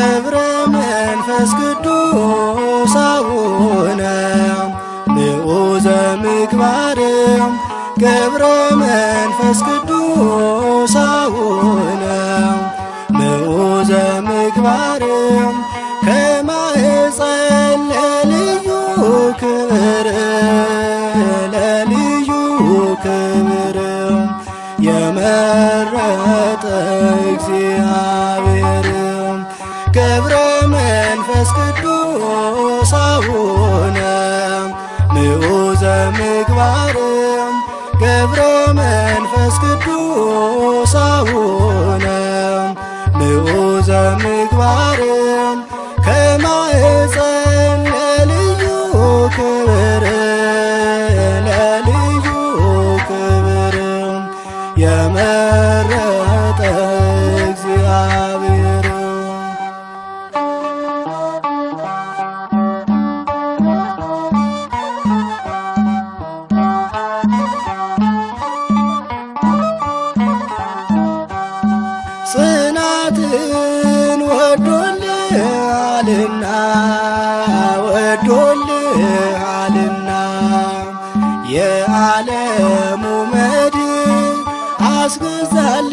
ገብረ መንፈስ ቅዱስ አቡነ ንዑዘ ምግባር ገብረ መንፈስ ቅዱስ አቡነ ንዑዘ ምግባር ከማኅፀን ለልዩ ክብር ለልዩ ክብር የመረጠ እግዚአብሔር ገብረ መንፈስ ቅዱስ አቡነ ንዑዘ ምግባር ገብረ መንፈስ ቅዱስ አቡነ ንዑዘ ጽናትን ወዶልሃልና ወዶልሃልና። የዓለሙ መድን አስገዛል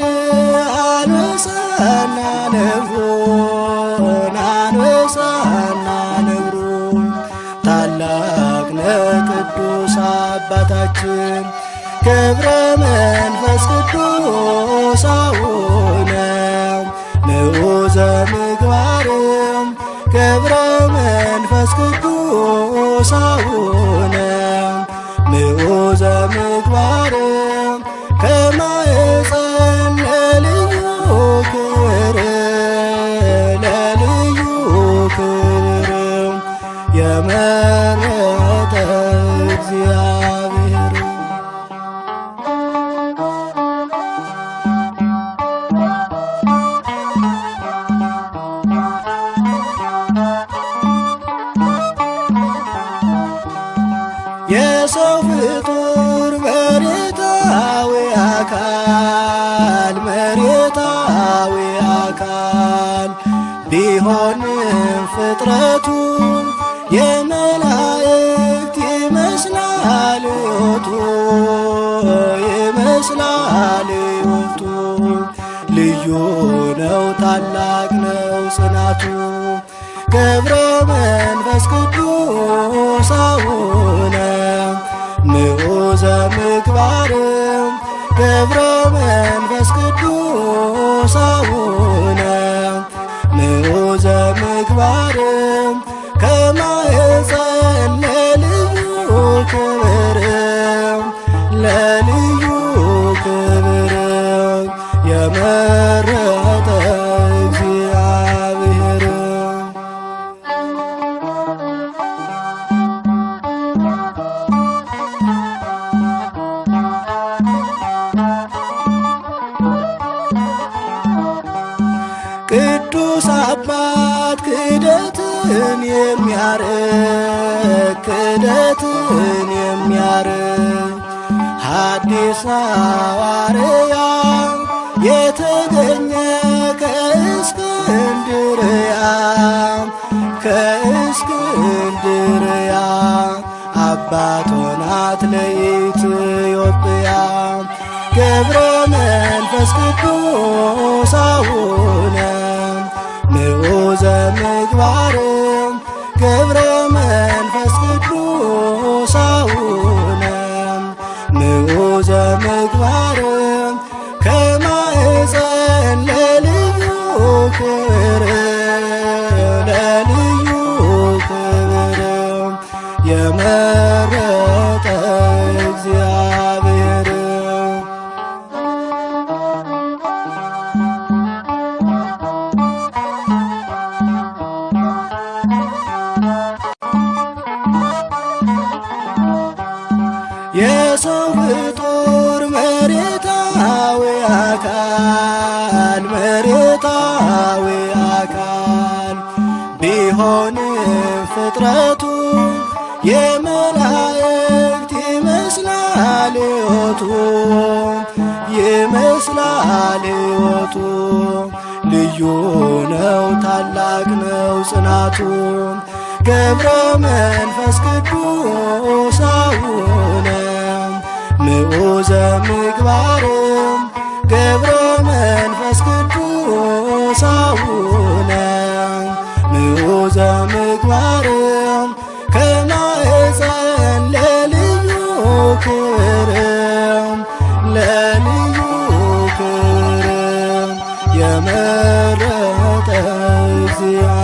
አንበሳና ነብሮን አንበሳና ነብሮ ታላቅ ነቅዱስ አባታችን ገብረ መንፈስ ቅዱስ አቡነ ንዑዘ ምግባር ገብረ መንፈስ ቅዱስ አቡነ ንዑዘ ምግባር ከማኅፀን ለልዩ ክብር ለልዩ ክብር የመረጠ እግዚአብሔር የሰው ፍጡር መሬታዊ አካል መሬታዊ አካል ቢሆንም ፍጥረቱ የመላእክት ይመስላል ሕይወቱ ይመስላል ሕይወቱ ልዩ ነው ታላቅ ነው ጽናቱ። ገብረ መንፈስ ቅዱስ አቡነ ለልዩ ክብር የመረጠ እግዚአብሔር። ቅዱስ አባት ክደትን የሚያርቅ ክደትን የሚያርቅ ሐዲስ ሐዋርያ የተገኘ ከእስክንድርያ ከእስክንድርያ አባት ሆናት ለኢትዮጵያ ገብረ መንፈስ ቅዱስ አቡነ ንዑዘ ምግባር። ገብረ ንዑዘ ምግባር አካል መሬታዊ አካል ቢሆንም ፍጥረቱ የመላእክት ይመስላል ሕይወቱ ይመስላል ሕይወቱ። ልዩ ነው ታላቅ ነው ጽናቱ። ገብረ መንፈስ ቅዱስ አቡነ ምዑዘ ምግባርም ዘምግባርም ከማህፀን ለልዩ ክብርም ለልዩ ክብርም የመረጠ እግዚአብሔር።